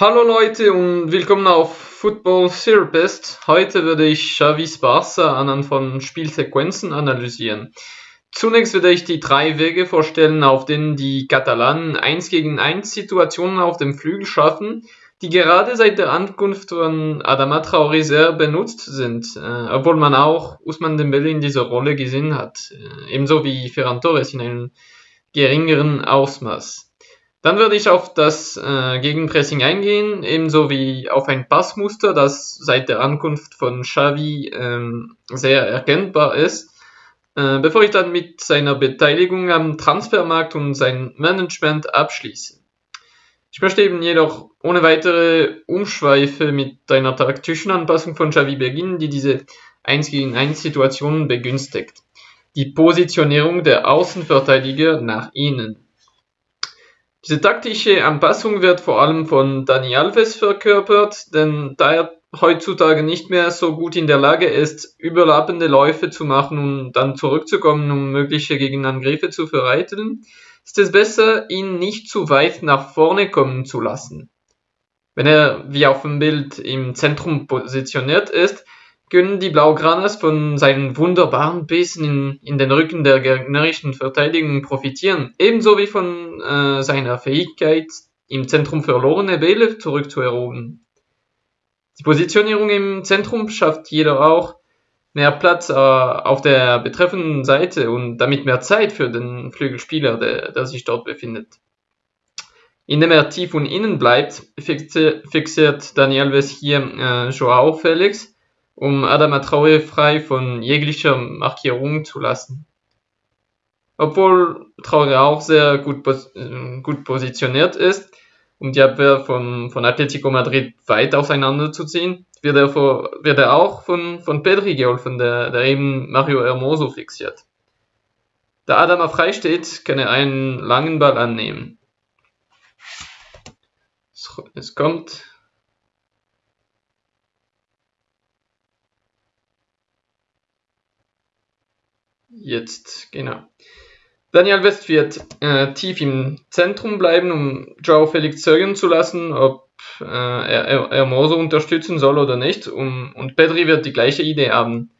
Hallo Leute und willkommen auf Football Therapist. Heute werde ich Xavis Barca anhand von Spielsequenzen analysieren. Zunächst werde ich die drei Wege vorstellen, auf denen die Katalanen 1 gegen 1 Situationen auf dem Flügel schaffen, die gerade seit der Ankunft von Adama Traoré sehr benutzt sind, äh, obwohl man auch Usman Dembele in dieser Rolle gesehen hat, äh, ebenso wie Ferran Torres in einem geringeren Ausmaß. Dann würde ich auf das äh, Gegenpressing eingehen, ebenso wie auf ein Passmuster, das seit der Ankunft von Xavi ähm, sehr erkennbar ist. Äh, bevor ich dann mit seiner Beteiligung am Transfermarkt und sein Management abschließe. Ich möchte eben jedoch ohne weitere Umschweife mit einer taktischen Anpassung von Xavi beginnen, die diese 1 gegen 1 Situationen begünstigt. Die Positionierung der Außenverteidiger nach innen. Diese taktische Anpassung wird vor allem von Dani Alves verkörpert, denn da er heutzutage nicht mehr so gut in der Lage ist, überlappende Läufe zu machen und dann zurückzukommen, um mögliche Gegenangriffe zu vereiteln, ist es besser, ihn nicht zu weit nach vorne kommen zu lassen. Wenn er, wie auf dem Bild, im Zentrum positioniert ist, können die Blaugranas von seinen wunderbaren Bissen in, in den Rücken der gegnerischen Verteidigung profitieren, ebenso wie von äh, seiner Fähigkeit, im Zentrum verlorene Bälle zurückzuerobern. Die Positionierung im Zentrum schafft jedoch auch mehr Platz äh, auf der betreffenden Seite und damit mehr Zeit für den Flügelspieler, der, der sich dort befindet. Indem er tief und innen bleibt, fixiert Daniel Alves hier äh, Joao Felix, um Adama Traoré frei von jeglicher Markierung zu lassen. Obwohl Traoré auch sehr gut, äh, gut positioniert ist, um die Abwehr von, von Atletico Madrid weit auseinanderzuziehen, wird er, vor, wird er auch von, von Pedri geholfen, der, der eben Mario Hermoso fixiert. Da Adama frei steht, kann er einen langen Ball annehmen. Es kommt Jetzt, genau. Daniel West wird äh, tief im Zentrum bleiben, um Joao Felix zögern zu lassen, ob äh, er, er Moso unterstützen soll oder nicht. Um, und Pedri wird die gleiche Idee haben.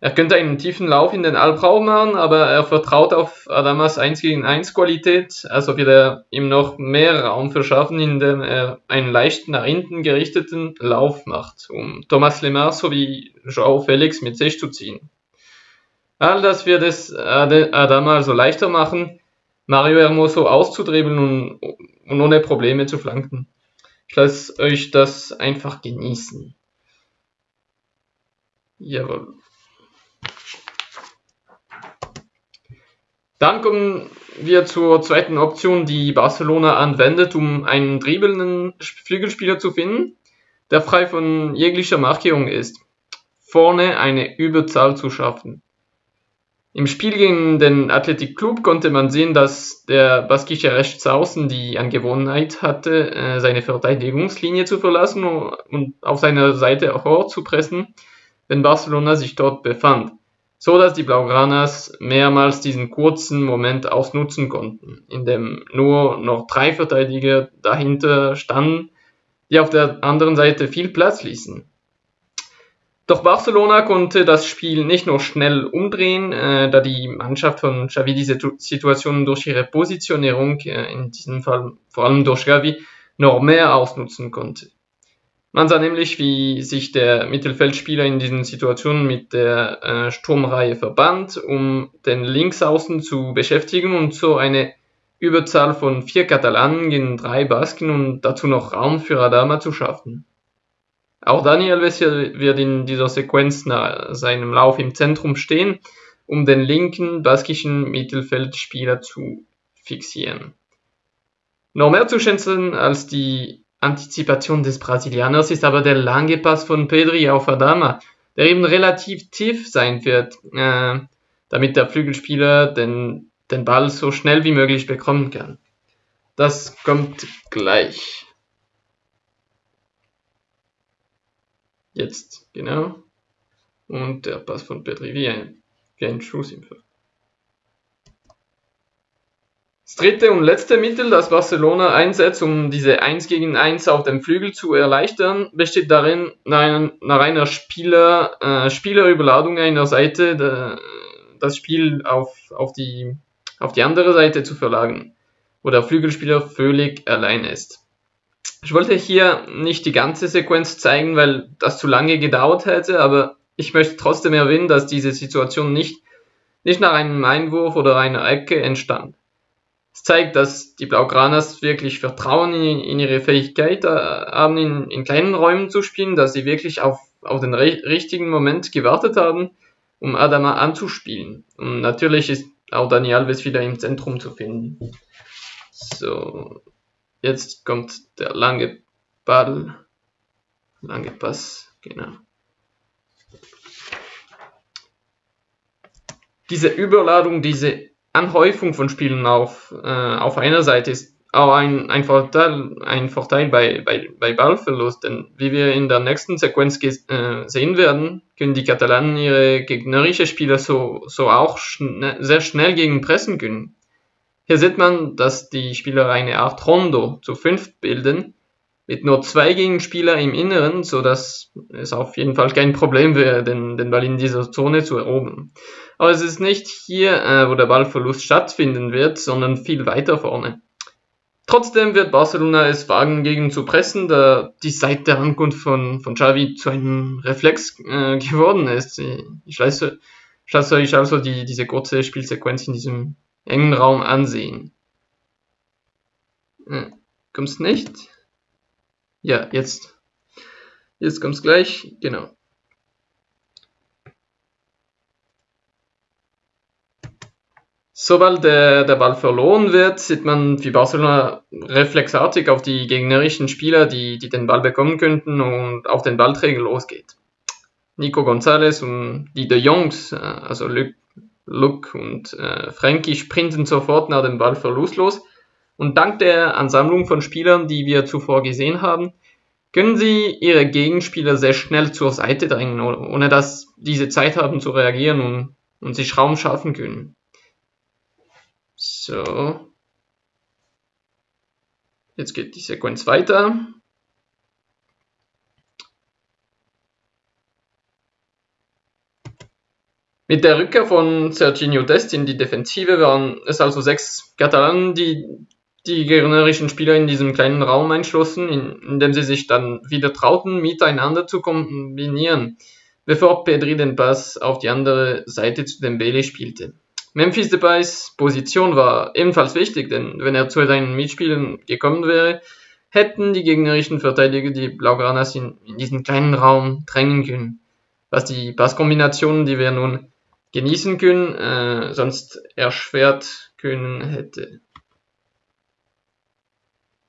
Er könnte einen tiefen Lauf in den Albraum machen, aber er vertraut auf Adamas 1 gegen 1 Qualität, also wird er ihm noch mehr Raum verschaffen, indem er einen leicht nach hinten gerichteten Lauf macht, um Thomas Lemar sowie Joao Felix mit sich zu ziehen. All das wird es Adama also leichter machen, Mario Hermoso auszudribbeln und, und ohne Probleme zu flanken. Ich lasse euch das einfach genießen. Jawohl. Dann kommen wir zur zweiten Option, die Barcelona anwendet, um einen dribbelnden Flügelspieler zu finden, der frei von jeglicher Markierung ist. Vorne eine Überzahl zu schaffen. Im Spiel gegen den Athletic Club konnte man sehen, dass der baskische Rechtsaußen die Angewohnheit hatte, äh, seine Verteidigungslinie zu verlassen und auf seiner Seite vorzupressen, wenn Barcelona sich dort befand, so dass die Blaugranas mehrmals diesen kurzen Moment ausnutzen konnten, in dem nur noch drei Verteidiger dahinter standen, die auf der anderen Seite viel Platz ließen. Doch Barcelona konnte das Spiel nicht nur schnell umdrehen, äh, da die Mannschaft von Xavi diese Situation durch ihre Positionierung, äh, in diesem Fall vor allem durch Xavi, noch mehr ausnutzen konnte. Man sah nämlich, wie sich der Mittelfeldspieler in diesen Situationen mit der äh, Sturmreihe verband, um den Linksaußen zu beschäftigen und so eine Überzahl von vier Katalanen gegen drei Basken und dazu noch Raum für Adama zu schaffen. Auch Daniel wird in dieser Sequenz nach seinem Lauf im Zentrum stehen, um den linken baskischen Mittelfeldspieler zu fixieren. Noch mehr zu schätzen als die Antizipation des Brasilianers ist aber der lange Pass von Pedri auf Adama, der eben relativ tief sein wird, äh, damit der Flügelspieler den, den Ball so schnell wie möglich bekommen kann. Das kommt gleich. Jetzt, genau. Und der Pass von Petri wie ein, wie ein Schuss im Feld. Das dritte und letzte Mittel, das Barcelona einsetzt, um diese 1 gegen 1 auf dem Flügel zu erleichtern, besteht darin, nach einer Spieler, äh, Spielerüberladung einer Seite de, das Spiel auf, auf, die, auf die andere Seite zu verlagern, wo der Flügelspieler völlig allein ist. Ich wollte hier nicht die ganze Sequenz zeigen, weil das zu lange gedauert hätte, aber ich möchte trotzdem erwähnen, dass diese Situation nicht, nicht nach einem Einwurf oder einer Ecke entstand. Es zeigt, dass die Blaugranas wirklich Vertrauen in, in ihre Fähigkeit äh, haben, in, in, kleinen Räumen zu spielen, dass sie wirklich auf, auf den richtigen Moment gewartet haben, um Adama anzuspielen. Und natürlich ist auch Dani Alves wieder im Zentrum zu finden. So, jetzt kommt der lange Ball, lange Pass, genau. Diese Überladung, diese Anhäufung von Spielen auf, äh, auf einer Seite ist auch ein, ein Vorteil, ein Vorteil bei, bei, bei Ballverlust, denn wie wir in der nächsten Sequenz äh, sehen werden, können die Katalanen ihre gegnerische Spieler so, so auch schn sehr schnell gegen pressen können. Hier sieht man, dass die Spieler eine Art Rondo zu fünft bilden, mit nur zwei Gegenspieler im Inneren, so dass es auf jeden Fall kein Problem wäre, den, den Ball in dieser Zone zu erobern. Aber es ist nicht hier, äh, wo der Ballverlust stattfinden wird, sondern viel weiter vorne. Trotzdem wird Barcelona es wagen, gegen zu pressen, da die seit der Ankunft von, von Xavi zu einem Reflex äh, geworden ist. Ich lasse, ich lasse euch also die, diese kurze Spielsequenz in diesem engen Raum ansehen. Äh, kommst nicht? Ja, jetzt. Jetzt kommt's gleich. Genau. Sobald der, der Ball verloren wird, sieht man, wie Barcelona reflexartig auf die gegnerischen Spieler, die, die den Ball bekommen könnten, und auf den Ballträger losgeht. Nico González und die De Jongs, äh, also Luc, Luc und äh, Frankie, sprinten sofort nach dem Ballverlust los. Und dank der Ansammlung von Spielern, die wir zuvor gesehen haben, können sie ihre Gegenspieler sehr schnell zur Seite drängen, ohne dass diese Zeit haben zu reagieren und, und sich Raum schaffen können. So. Jetzt geht die Sequenz weiter. Mit der Rückkehr von Serginho Dest in die Defensive waren es also sechs Katalanen, die die gegnerischen Spieler in diesem kleinen Raum einschlossen, in, in dem sie sich dann wieder trauten, miteinander zu kombinieren, bevor Pedri den Pass auf die andere Seite zu Dembele spielte. Memphis Depays Position war ebenfalls wichtig, denn wenn er zu seinen Mitspielern gekommen wäre, hätten die gegnerischen Verteidiger die Blaugranas in, in diesen kleinen Raum drängen können, was die Passkombinationen, die wir nun genießen können, äh, sonst erschwert können hätte.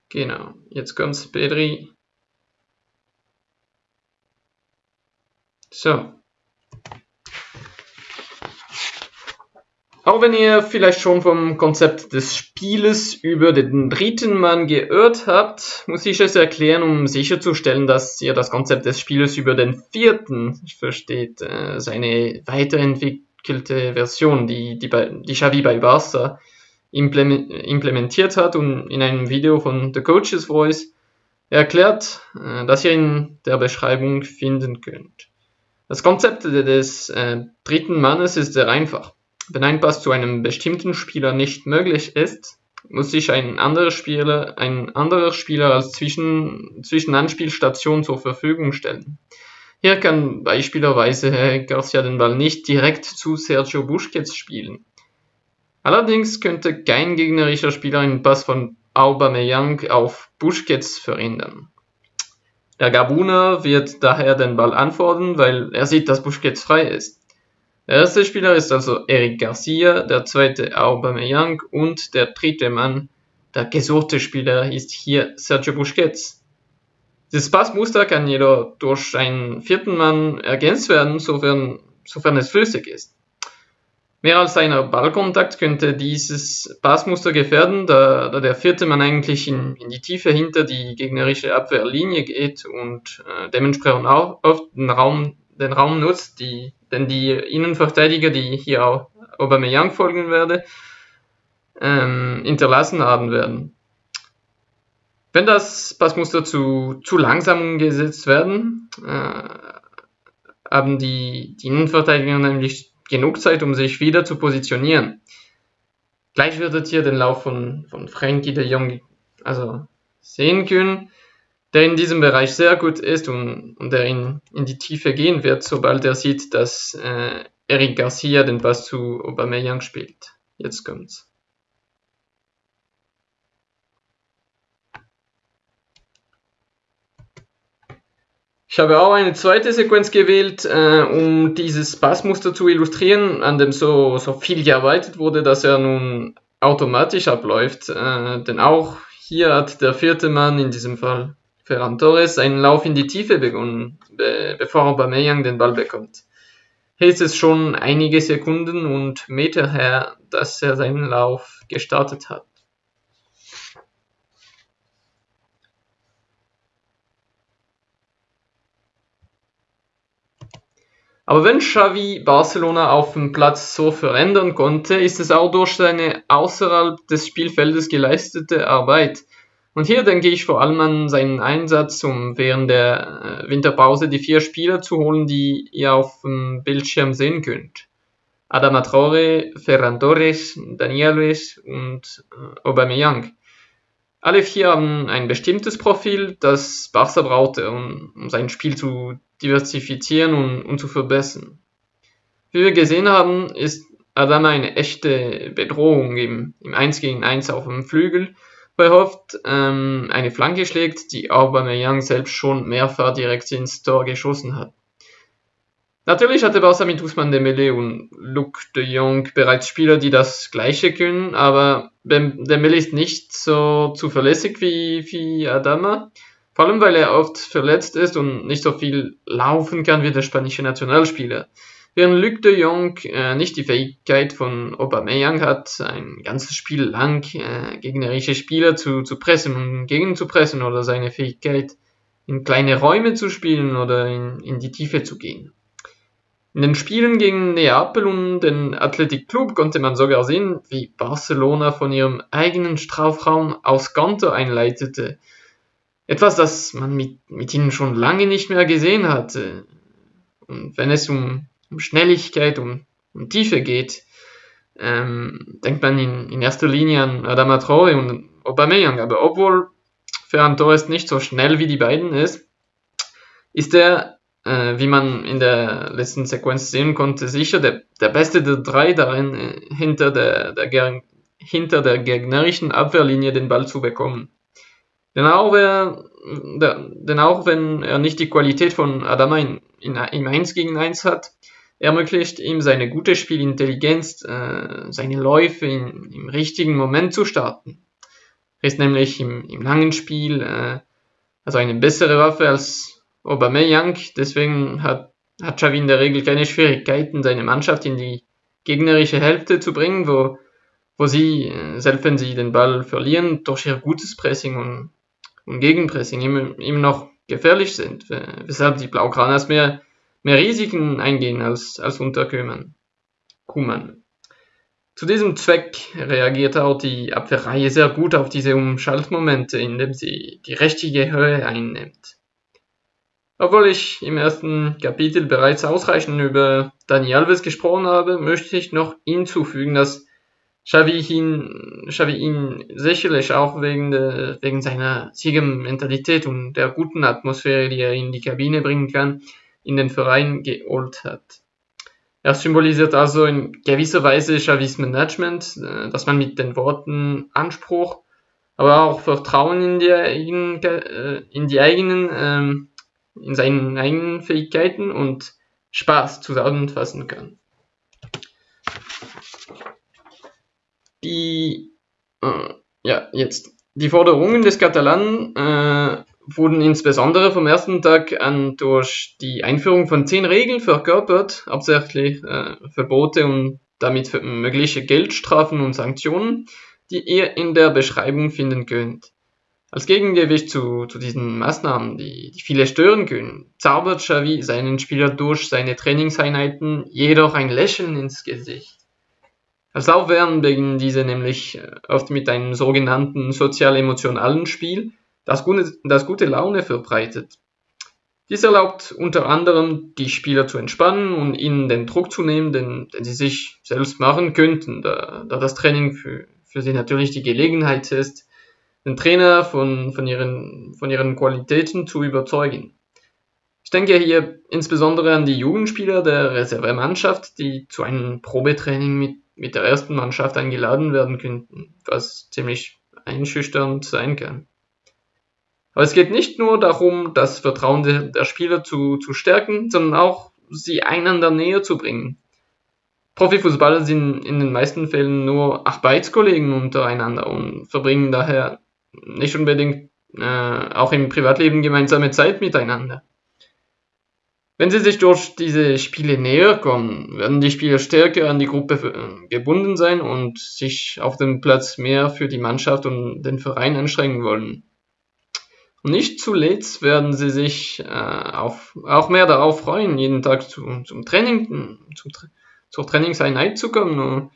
Genau, jetzt kommt's Pedri. So, Auch wenn ihr vielleicht schon vom Konzept des Spieles über den dritten Mann geirrt habt, muss ich es erklären, um sicherzustellen, dass ihr das Konzept des Spieles über den vierten versteht, äh, seine weiterentwickelte Version, die, die, bei, die Xavi bei Barca implementiert hat und in einem Video von The Coach's Voice erklärt, äh, das ihr in der Beschreibung finden könnt. Das Konzept des äh, dritten Mannes ist sehr einfach. Wenn ein Pass zu einem bestimmten Spieler nicht möglich ist, muss sich ein anderer Spieler, ein anderer Spieler als Zwischen, Zwischenanspielstation zur Verfügung stellen. Hier kann beispielsweise Garcia den Ball nicht direkt zu Sergio Busquets spielen. Allerdings könnte kein gegnerischer Spieler einen Pass von Aubameyang auf Busquets verhindern. Der Gabuner wird daher den Ball anfordern, weil er sieht, dass Busquets frei ist. Der erste Spieler ist also Eric Garcia, der zweite Aubameyang und der dritte Mann, der gesuchte Spieler, ist hier Sergio Busquets. Dieses Passmuster kann jedoch durch einen vierten Mann ergänzt werden, sofern, sofern es flüssig ist. Mehr als einer Ballkontakt könnte dieses Passmuster gefährden, da, da der vierte Mann eigentlich in, in, die Tiefe hinter die gegnerische Abwehrlinie geht und äh, dementsprechend auch oft den Raum, den Raum nutzt, die denn die Innenverteidiger, die hier auch Aubameyang folgen werde, ähm, hinterlassen haben werden. Wenn das Passmuster zu, zu langsam umgesetzt werden, äh, haben die, die Innenverteidiger nämlich genug Zeit, um sich wieder zu positionieren. Gleich werdet ihr den Lauf von, von Frankie de Jong also sehen können, der in diesem Bereich sehr gut ist und, und der in, in die Tiefe gehen wird, sobald er sieht, dass äh, Eric Garcia den Pass zu Aubameyang spielt. Jetzt kommt's. Ich habe auch eine zweite Sequenz gewählt, äh, um dieses Passmuster zu illustrieren, an dem so, so viel gearbeitet wurde, dass er nun automatisch abläuft. Äh, denn auch hier hat der vierte Mann, in diesem Fall Ferran Torres, einen Lauf in die Tiefe begonnen, be bevor Aubameyang den Ball bekommt. Hier ist es schon einige Sekunden und Meter her, dass er seinen Lauf gestartet hat. Aber wenn Xavi Barcelona auf dem Platz so verändern konnte, ist es auch durch seine außerhalb des Spielfeldes geleistete Arbeit. Und hier denke ich vor allem an seinen Einsatz, um während der äh, Winterpause die vier Spieler zu holen, die ihr auf dem Bildschirm sehen könnt. Adama Traore, Ferran Torres, Daniel Luis und äh, Aubameyang. Alle vier haben ein bestimmtes Profil, das Barca brauchte, um, um sein Spiel zu diversifizieren und, und zu verbessern. Wie wir gesehen haben, ist Adama eine echte Bedrohung im, im 1 gegen 1 auf dem Flügel, wo er oft ähm, eine Flanke schlägt, die Aubameyang selbst schon mehrfach direkt ins Tor geschossen hat. Natürlich hatte Barca mit Usman Dembele und Luc de Jong bereits Spieler, die das Gleiche können, aber Dembele ist nicht so zuverlässig wie, wie Adama. Vor allem, weil er oft verletzt ist und nicht so viel laufen kann wie der spanische Nationalspieler. Während Luc de Jong äh, nicht die Fähigkeit von Aubameyang hat, ein ganzes Spiel lang äh, gegnerische Spieler zu, zu pressen und gegenzupressen oder seine Fähigkeit in kleine Räume zu spielen oder in, in die Tiefe zu gehen. In den Spielen gegen Neapel und den Athletic Club konnte man sogar sehen, wie Barcelona von ihrem eigenen Strafraum aus Konter einleitete etwas, das man mit, mit ihnen schon lange nicht mehr gesehen hatte. Und wenn es um, um Schnelligkeit, um, um Tiefe geht, ähm, denkt man in, in erster Linie an Adama Traore und Aubameyang. Aber obwohl Ferran Torres nicht so schnell wie die beiden ist, ist er, wie man in der letzten Sequenz sehen konnte, sicher der, der beste der drei darin, äh, hinter, der, der, hinter der gegnerischen Abwehrlinie den Ball zu bekommen. Denn auch, wer, denn auch wenn er nicht die Qualität von Adama in, in, im 1 gegen 1 hat, ermöglicht ihm seine gute Spielintelligenz, äh, seine Läufe in, im richtigen Moment zu starten. Er ist nämlich im, im langen Spiel äh, also eine bessere Waffe als Aubameyang, deswegen hat, hat Xavi in der Regel keine Schwierigkeiten, seine Mannschaft in die gegnerische Hälfte zu bringen, wo, wo sie, äh, selbst wenn sie den Ball verlieren, durch ihr gutes Pressing und und Gegenpressing immer, immer noch gefährlich sind, weshalb die Blaugranas mehr, mehr Risiken eingehen als, als unter Kuman. Zu diesem Zweck reagiert auch die Abwehrreihe sehr gut auf diese Umschaltmomente, indem sie die richtige Höhe einnimmt. Obwohl ich im ersten Kapitel bereits ausreichend über Dani Alves gesprochen habe, möchte ich noch hinzufügen, dass Xavi ihn, Xavi ihn sicherlich auch wegen, de, wegen seiner Siegermentalität und der guten Atmosphäre, die er in die Kabine bringen kann, in den Verein geholt hat. Er symbolisiert also in gewisser Weise Xavis Management, äh, dass man mit den Worten Anspruch, aber auch Vertrauen in die, äh, in die eigenen, ähm, in seinen eigenen Fähigkeiten und Spaß zusammenfassen kann. die, äh, ja, jetzt, die Forderungen des Katalanen äh, wurden insbesondere vom ersten Tag an durch die Einführung von zehn Regeln verkörpert, hauptsächlich äh, Verbote und damit mögliche Geldstrafen und Sanktionen, die ihr in der Beschreibung finden könnt. Als Gegengewicht zu, zu diesen Maßnahmen, die, die viele stören können, zaubert Xavi seinen Spieler durch seine Trainingseinheiten jedoch ein Lächeln ins Gesicht. Als Laufwern beginnen diese nämlich äh, oft mit einem sogenannten sozial-emotionalen Spiel, das gute, das gute Laune verbreitet. Dies erlaubt unter anderem, die Spieler zu entspannen und ihnen den Druck zu nehmen, den, den sie sich selbst machen könnten, da, da das Training für, für sie natürlich die Gelegenheit ist, den Trainer von, von, ihren, von ihren Qualitäten zu überzeugen. Ich denke hier insbesondere an die Jugendspieler der Reservemannschaft, die zu einem Probetraining mit, mit der ersten Mannschaft eingeladen werden könnten, was ziemlich einschüchternd sein kann. Aber es geht nicht nur darum, das Vertrauen der, der Spieler zu, zu stärken, sondern auch sie einander näher zu bringen. Profifußballer sind in den meisten Fällen nur Arbeitskollegen untereinander und verbringen daher nicht unbedingt äh, auch im Privatleben gemeinsame Zeit miteinander. Wenn sie sich durch diese Spiele näher kommen, werden die Spieler stärker an die Gruppe äh, gebunden sein und sich auf dem Platz mehr für die Mannschaft und den Verein anstrengen wollen. Und nicht zuletzt werden sie sich äh, auf, auch mehr darauf freuen, jeden Tag zu, zum Training, zum, zur Trainingseinheit zu kommen,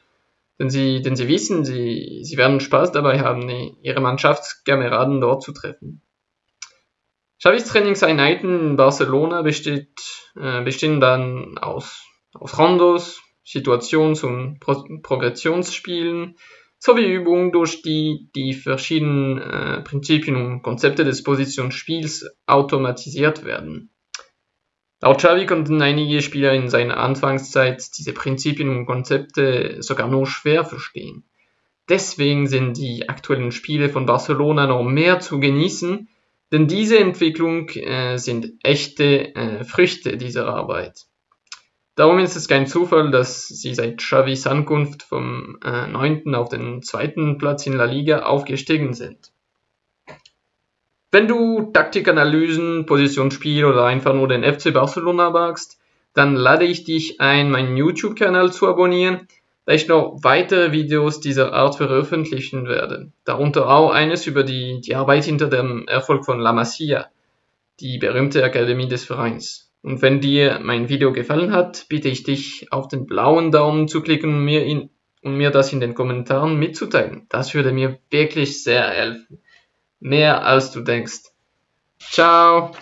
denn sie, denn sie wissen, sie, sie werden Spaß dabei haben, ihre Mannschaftskameraden dort zu treffen. Xavis Trainingseinheiten in Barcelona besteht, äh, bestehen dann aus, aus Rondos, Situations- und Pro Progressionsspielen sowie Übungen, durch die die verschiedenen äh, Prinzipien und Konzepte des Positionsspiels automatisiert werden. Laut Xavi konnten einige Spieler in seiner Anfangszeit diese Prinzipien und Konzepte sogar nur schwer verstehen. Deswegen sind die aktuellen Spiele von Barcelona noch mehr zu genießen, denn diese Entwicklung äh, sind echte äh, Früchte dieser Arbeit. Darum ist es kein Zufall, dass sie seit Xavis Ankunft vom äh, 9. auf den zweiten Platz in La Liga aufgestiegen sind. Wenn du Taktikanalysen, Positionsspiel oder einfach nur den FC Barcelona magst, dann lade ich dich ein, meinen YouTube-Kanal zu abonnieren, da ich noch weitere Videos dieser Art veröffentlichen werde. Darunter auch eines über die, die Arbeit hinter dem Erfolg von La Masia, die berühmte Akademie des Vereins. Und wenn dir mein Video gefallen hat, bitte ich dich, auf den blauen Daumen zu klicken und mir, in, und mir das in den Kommentaren mitzuteilen. Das würde mir wirklich sehr helfen. Mehr als du denkst. Ciao!